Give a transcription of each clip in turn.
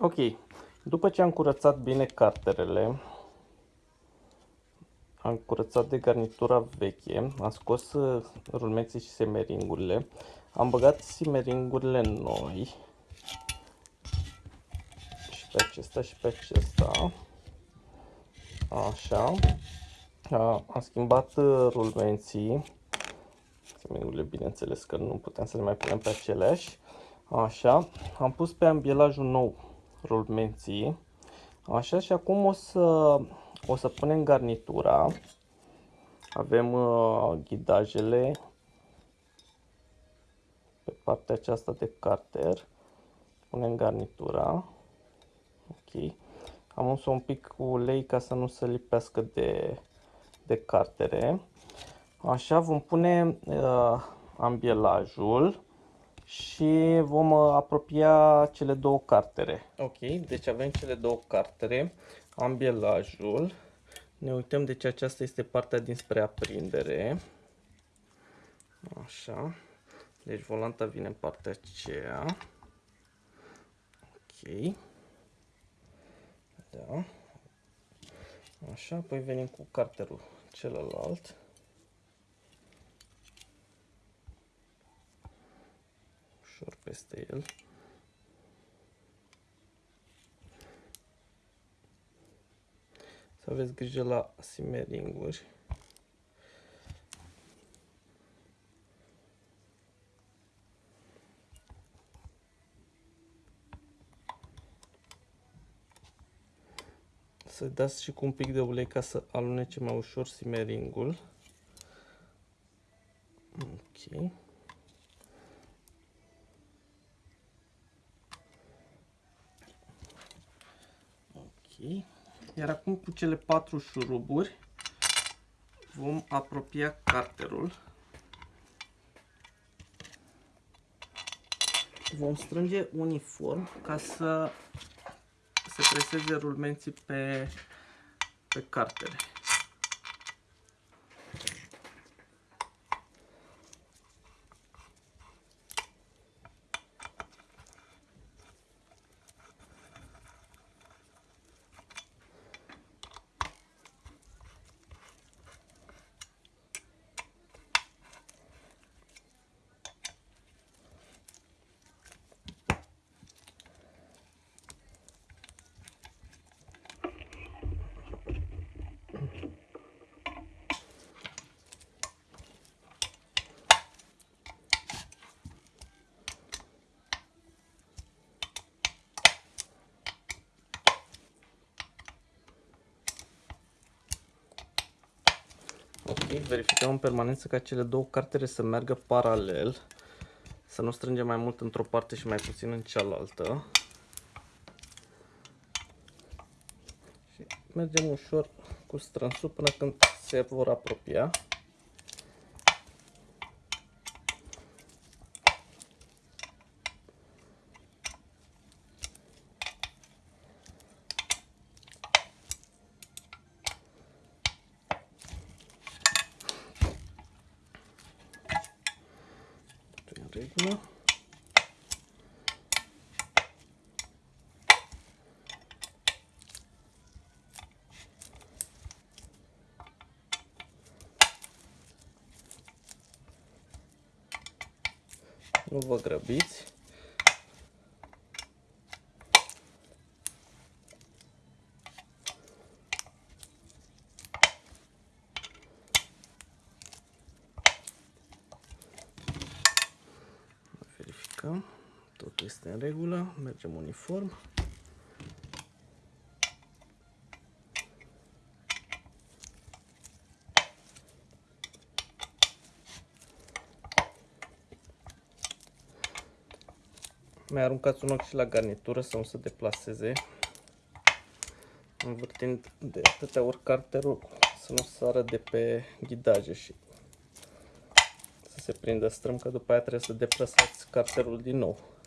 Ok, după ce am curățat bine carterele, am curățat de garnitura veche, am scos uh, rulmeții și semeringurile, am băgat semeringurile noi și pe acesta și pe acesta, așa, am schimbat uh, rulmenții, semeringurile bineînțeles că nu putem să le mai punem pe aceleași, așa, am pus pe ambielajul nou rulmenții, așa și acum o să o să punem garnitura. Avem uh, ghidajele pe partea aceasta de carter. Punem garnitura. Ok. Am uns un pic cu ulei ca să nu se lipească de, de cartere. Așa vom pune uh, ambielajul și vom uh, apropia cele două cartere. Ok, deci avem cele două cartere ambielajul. Ne uităm, deci aceasta este partea dinspre aprindere. Așa. Deci volanta vine în partea aceea. Ok. Da. Așa, apoi venim cu carterul celălalt. Ușor peste el. Să aveți grijă la simeringuri. Să dați și cu un pic de ulei ca să alunece mai ușor simeringul. Ok. Ok. Iar acum cu cele patru șuruburi vom apropia carterul. Vom strânge uniform ca să se preseze rulmenții pe, pe cartere. Ok, verificăm în permanență ca cele două cartere să meargă paralel. Să nu strângem mai mult într-o parte și mai puțin în cealaltă. Și mergem ușor cu strânsul până când se vor apropia. Regulă. Nu vă grăbiți. verificăm. Totul este în regulă. Mergem uniform. Mai aruncați un ochi și la garnitură să nu se deplaseze. Învârtind de atâtea ori carterul să nu sară de pe ghidaje și se prindă strâm, că după aia trebuie să deplasați carterul din nou.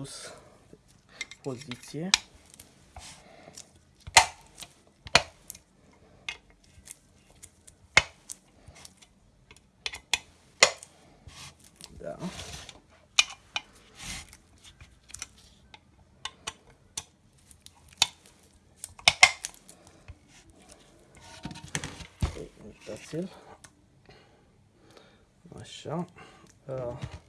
Adus pe poziție. Da. Ok, uitați-l. Așa. Uh,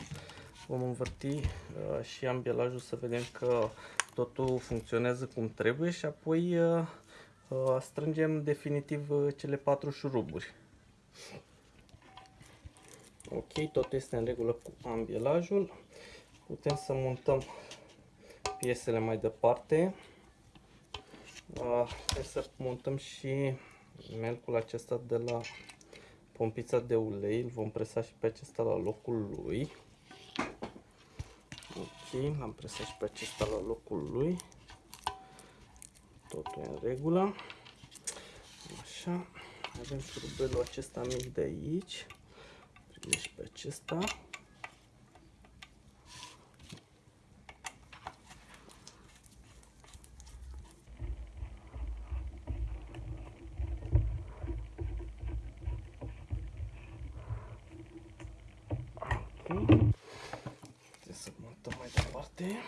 vom învârti uh, și ambielajul să vedem că totul funcționează cum trebuie și apoi uh, strângem definitiv cele patru șuruburi. Ok, tot este în regulă cu ambielajul. Putem să montăm piesele mai departe. Trebuie să montăm și melcul acesta de la pompița de ulei. Îl vom presa și pe acesta la locul lui. Ok, l-am presat și pe acesta la locul lui. Totul e în regulă. Așa, avem șurubelul acesta mic de aici deci pe acesta. Ok. Trebuie să montăm mai departe.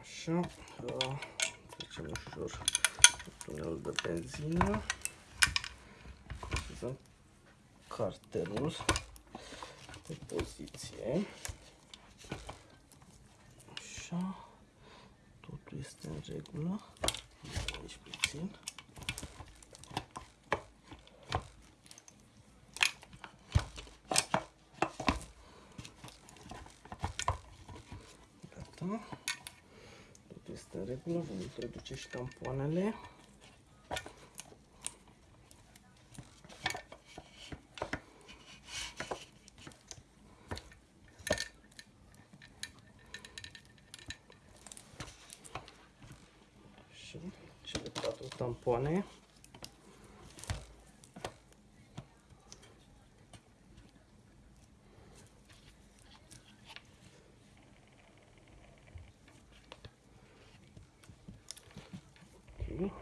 Așa. Trecem ușor tunelul de benzină carterul pe poziție. Așa. Totul este în regulă. Aici puțin. Gata. Totul este în regulă. Vom introduce și tampoanele. tampoane. Ok.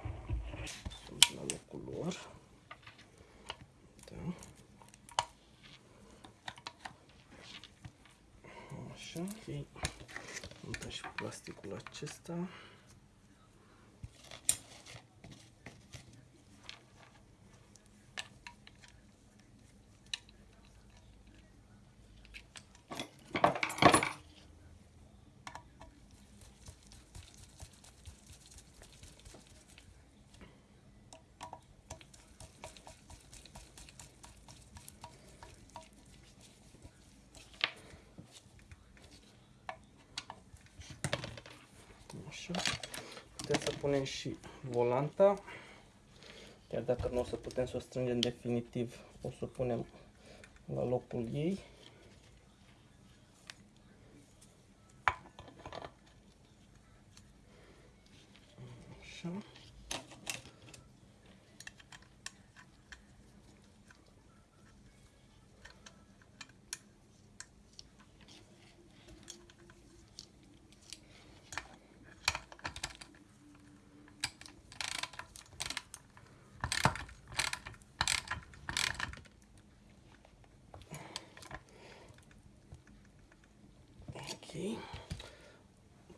Sunt la locul lor. Da. Așa, ok. Montăm și plasticul acesta. Așa. Putem să punem și volanta. Chiar dacă nu o să putem să o strângem definitiv, o să o punem la locul ei. Așa.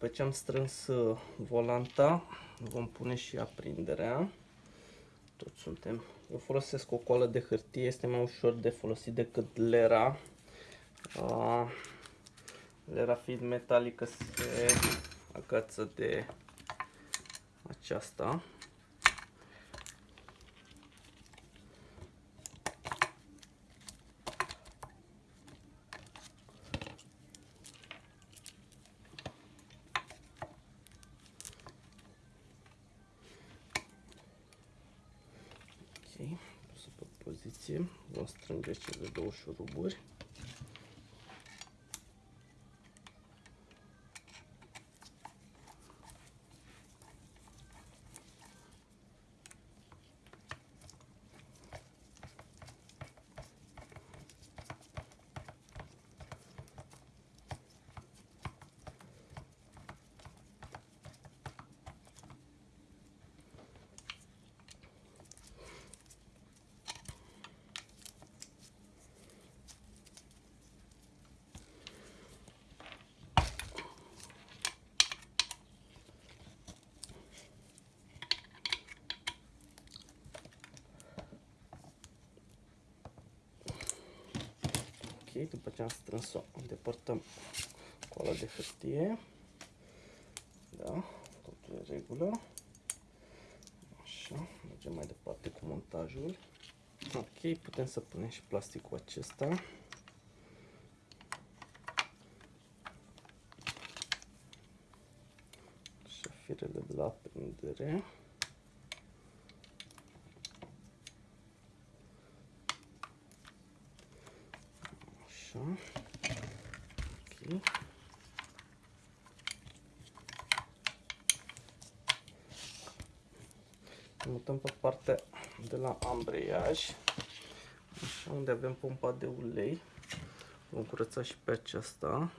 După ce am strâns uh, volanta, vom pune și aprinderea. Tot suntem. Eu folosesc o coală de hârtie, este mai ușor de folosit decât lera. Uh, lera fiind metalică se agață de aceasta. Pus pe poziție. Vom strânge cele două șuruburi. după ce am strâns-o, îndepărtăm coala de hârtie. Da, totul e în regulă. Așa, mergem mai departe cu montajul. Ok, putem să punem și plasticul acesta. Așa, firele de la aprindere. Așa. Ok. Mutăm pe partea de la ambreiaj. Așa, unde avem pompa de ulei. Vom curăța și pe aceasta.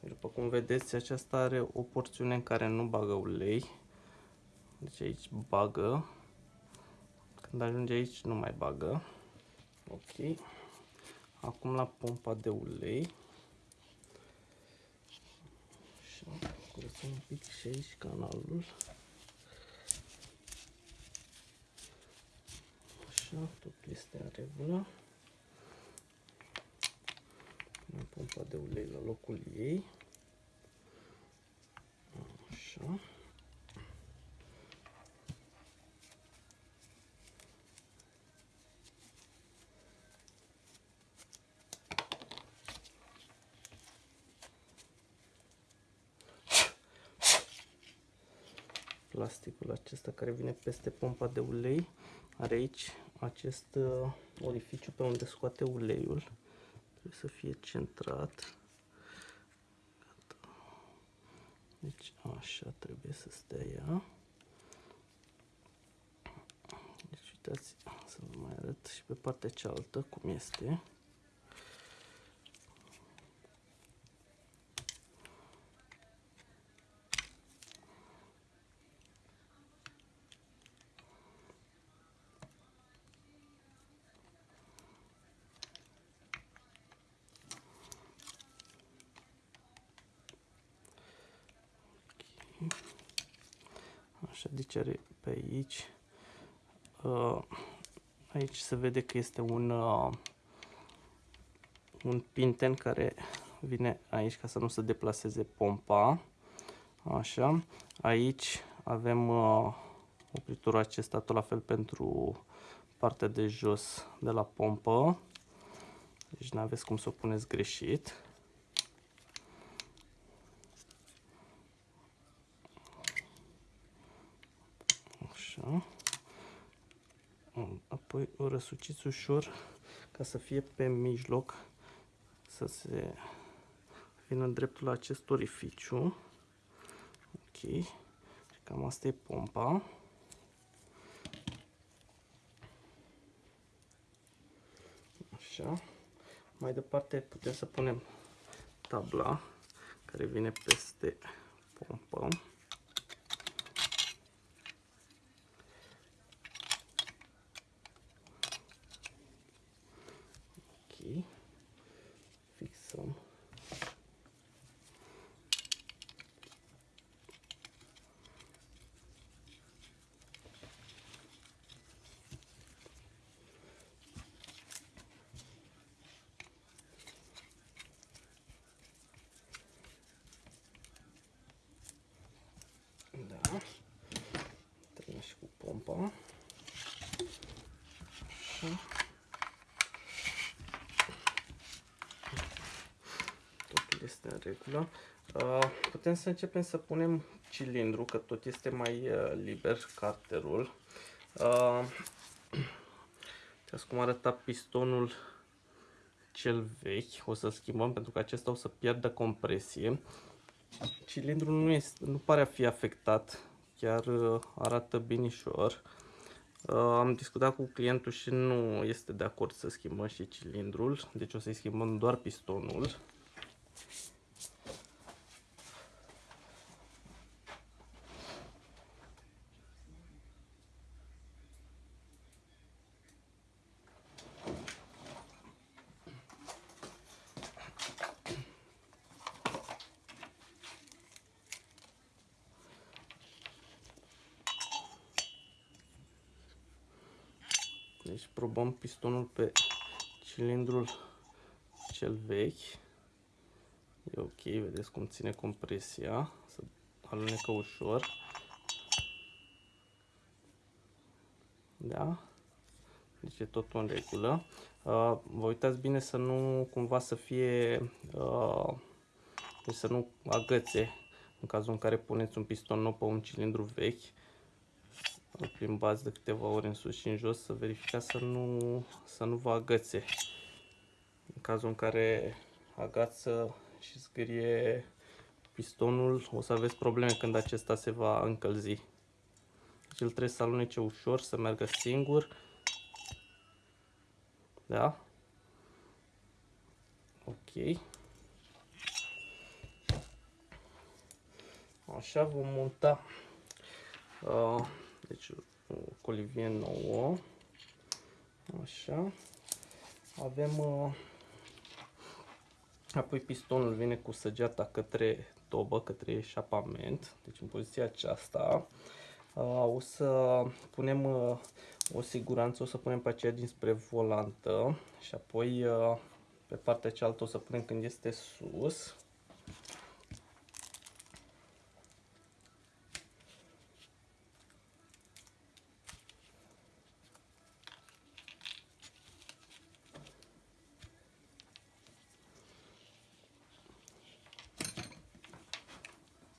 După cum vedeți, aceasta are o porțiune în care nu bagă ulei. Deci aici bagă. Când ajunge aici, nu mai bagă. Ok. Acum la pompa de ulei. Așa, curățăm un pic și aici canalul. Așa, tot este în regulă. Punem pompa de ulei la locul ei. Așa. plasticul acesta care vine peste pompa de ulei are aici acest uh, orificiu pe unde scoate uleiul. Trebuie să fie centrat. Gata. deci așa trebuie să stea ea. Deci uitați să vă mai arăt și pe partea cealaltă cum este Așa, deci are pe aici. Uh, aici se vede că este un, uh, un pinten care vine aici ca să nu se deplaseze pompa. Așa. Aici avem uh, opriturul acesta tot la fel pentru partea de jos de la pompă. Deci nu aveți cum să o puneți greșit. Așa. Apoi o răsuciți ușor ca să fie pe mijloc, să se vină dreptul la acest orificiu. Ok. Cam asta e pompa. Așa. Mai departe putem să punem tabla care vine peste pompă. Fixăm. Da. Terminăm și cu pompa. Așa. este în regulă. Uh, putem să începem să punem cilindru, că tot este mai uh, liber carterul. Uh, cum arăta pistonul cel vechi, o să schimbăm pentru că acesta o să pierdă compresie. Cilindrul nu, este, nu pare a fi afectat, chiar arată binișor. Uh, am discutat cu clientul și nu este de acord să schimbăm și cilindrul, deci o să-i schimbăm doar pistonul. Deci probăm pistonul pe cilindrul cel vechi. E ok, vedeți cum ține compresia, să alunecă ușor. Da? Deci e totul în regulă. Uh, vă uitați bine să nu cumva să fie, uh, deci să nu agățe în cazul în care puneți un piston nou pe un cilindru vechi. Îl plimbați de câteva ori în sus și în jos să verificați să nu, să nu vă agățe. În cazul în care agață și zgârie pistonul, o să aveți probleme când acesta se va încălzi. Deci el trebuie să alunece ușor, să meargă singur. Da? Ok. Așa vom monta uh, deci o colivie nouă. Așa. Avem uh, apoi pistonul vine cu săgeata către tobă, către eșapament, deci în poziția aceasta. Uh, o să punem uh, o siguranță, o să punem pe aceea dinspre volantă și apoi uh, pe partea cealaltă o să punem când este sus.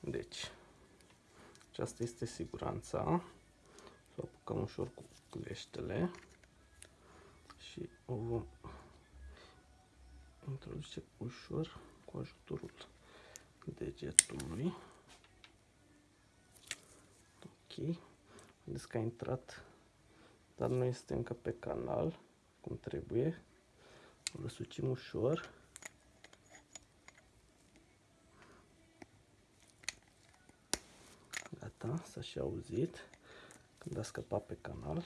Deci, aceasta este siguranța. Să o apucăm ușor cu cleștele și o vom introduce ușor cu ajutorul degetului. Ok. Vedeți că a intrat, dar nu este încă pe canal cum trebuie. O răsucim ușor. Gata, s-a și auzit când a scăpat pe canal.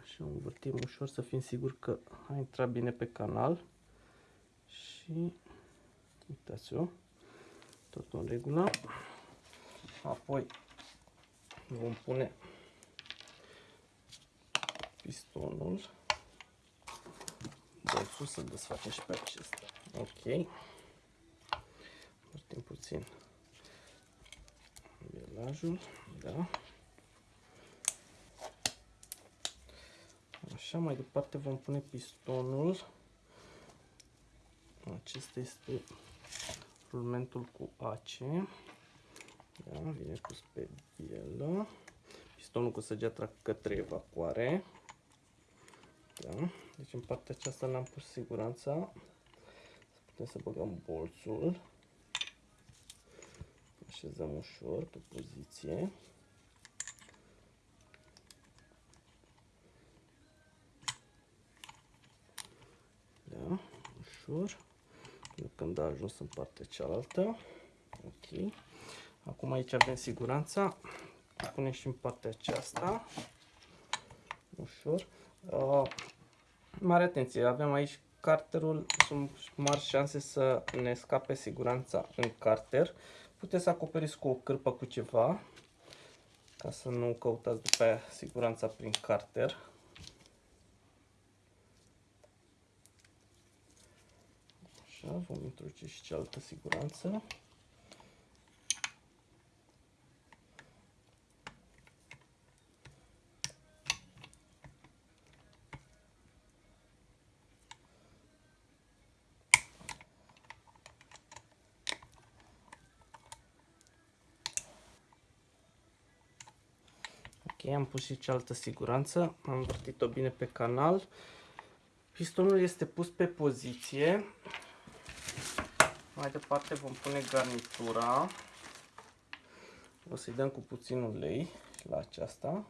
Așa, învârtim ușor să fim siguri că a intrat bine pe canal. Și uitați-o, totul în regulă. Apoi vom pune pistonul. Bolțul să desface și pe acesta. Ok. Învârtim puțin belajul, da. Așa, mai departe vom pune pistonul. Acesta este rulmentul cu ace. Da, vine pus pe bielă. Pistonul cu săgeata către evacuare. Da. Deci în partea aceasta n-am pus siguranța. Să putem să băgăm bolțul. Așezăm ușor pe poziție. Da, ușor. Până când a ajuns în partea cealaltă. Ok. Acum aici avem siguranța. Punem și în partea aceasta. Ușor. Uh, mare atenție, avem aici carterul, sunt mari șanse să ne scape siguranța în carter. Puteți să acoperiți cu o cârpă cu ceva, ca să nu căutați după aia siguranța prin carter. Așa, vom introduce și cealaltă siguranță. Ok, am pus și cealaltă siguranță, am învârtit-o bine pe canal. Pistonul este pus pe poziție. Mai departe vom pune garnitura. O să-i dăm cu puțin ulei la aceasta.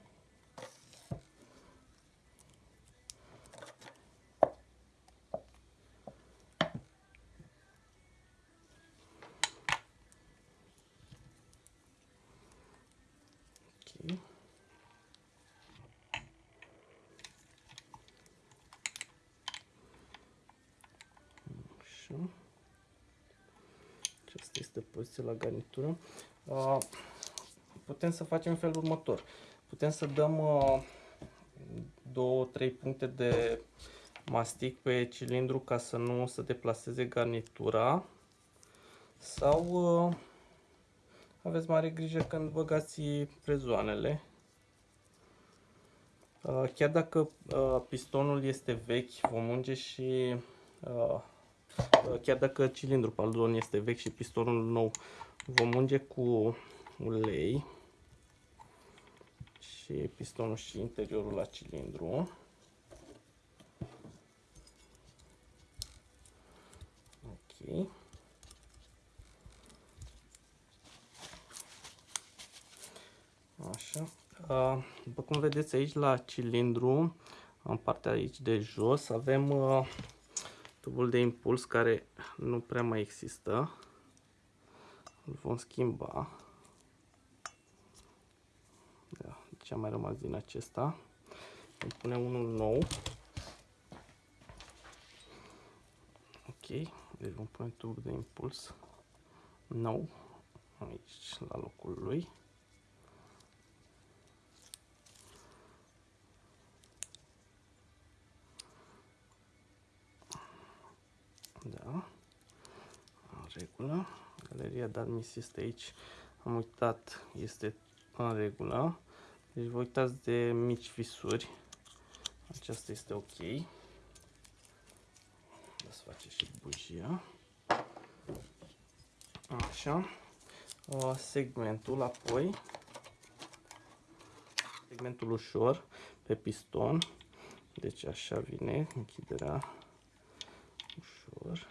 Așa. Aceasta este poziția la garnitură. Putem să facem în felul următor. Putem să dăm 2-3 puncte de mastic pe cilindru ca să nu se deplaseze garnitura sau uh, aveți mare grijă când băgați prezoanele. Uh, chiar dacă uh, pistonul este vechi, vom unge și uh, chiar dacă cilindrul pardon este vechi și pistonul nou, vom unge cu ulei și pistonul și interiorul la cilindru. Ok. Așa. După cum vedeți aici la cilindru, în partea aici de jos, avem tubul de impuls care nu prea mai există. Îl vom schimba. Da, ce a mai rămas din acesta. Îmi punem unul nou. Ok, deci vom pune tubul de impuls nou aici la locul lui. Da. În regulă. Galeria de admis este aici. Am uitat, este în regulă. Deci vă uitați de mici fisuri. Aceasta este ok. Să face și bujia. Așa. Segmentul apoi. Segmentul ușor pe piston. Deci așa vine închiderea ușor.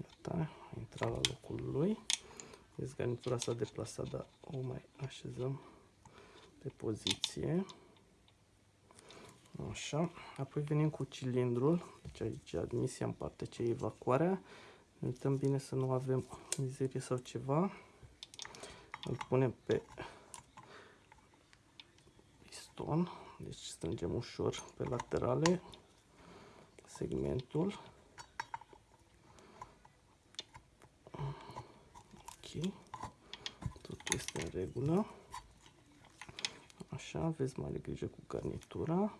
Gata, a intrat la locul lui. Vezi, garnitura s-a deplasat, dar o mai așezăm pe poziție. Așa, apoi venim cu cilindrul, deci aici admisia în partea ce e evacuarea ne uităm bine să nu avem mizerie sau ceva. Îl punem pe piston. Deci strângem ușor pe laterale segmentul. Ok. Totul este în regulă. Așa, aveți mai grijă cu garnitura.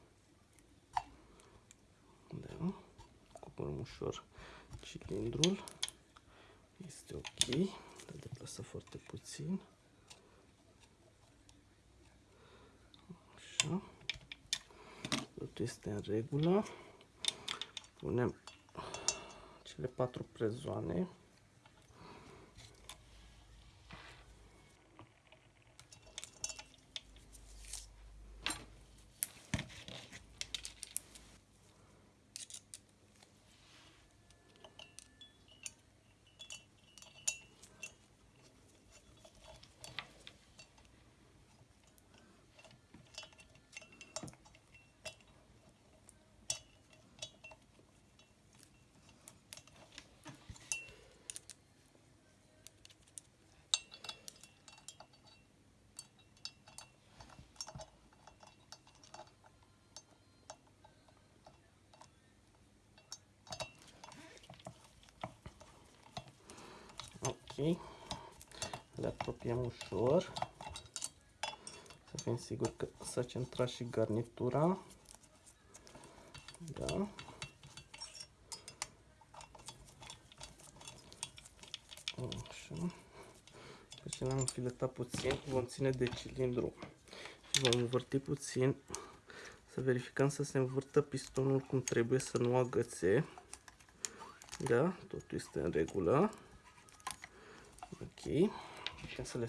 Da. Coborâm ușor cilindrul. Este ok. Îl deplasă foarte puțin. Așa. Totul este în regulă. Punem cele patru prezoane. Le apropiem ușor. Să fim siguri că s-a centrat și garnitura. Da. Așa. Deci le-am înfiletat puțin, vom ține de cilindru și vom învârti puțin să verificăm să se învârtă pistonul cum trebuie, să nu agățe. Da, totul este în regulă. Ok. Putem să le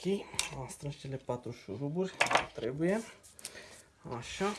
Ok, am strâns cele patru șuruburi, trebuie. Așa,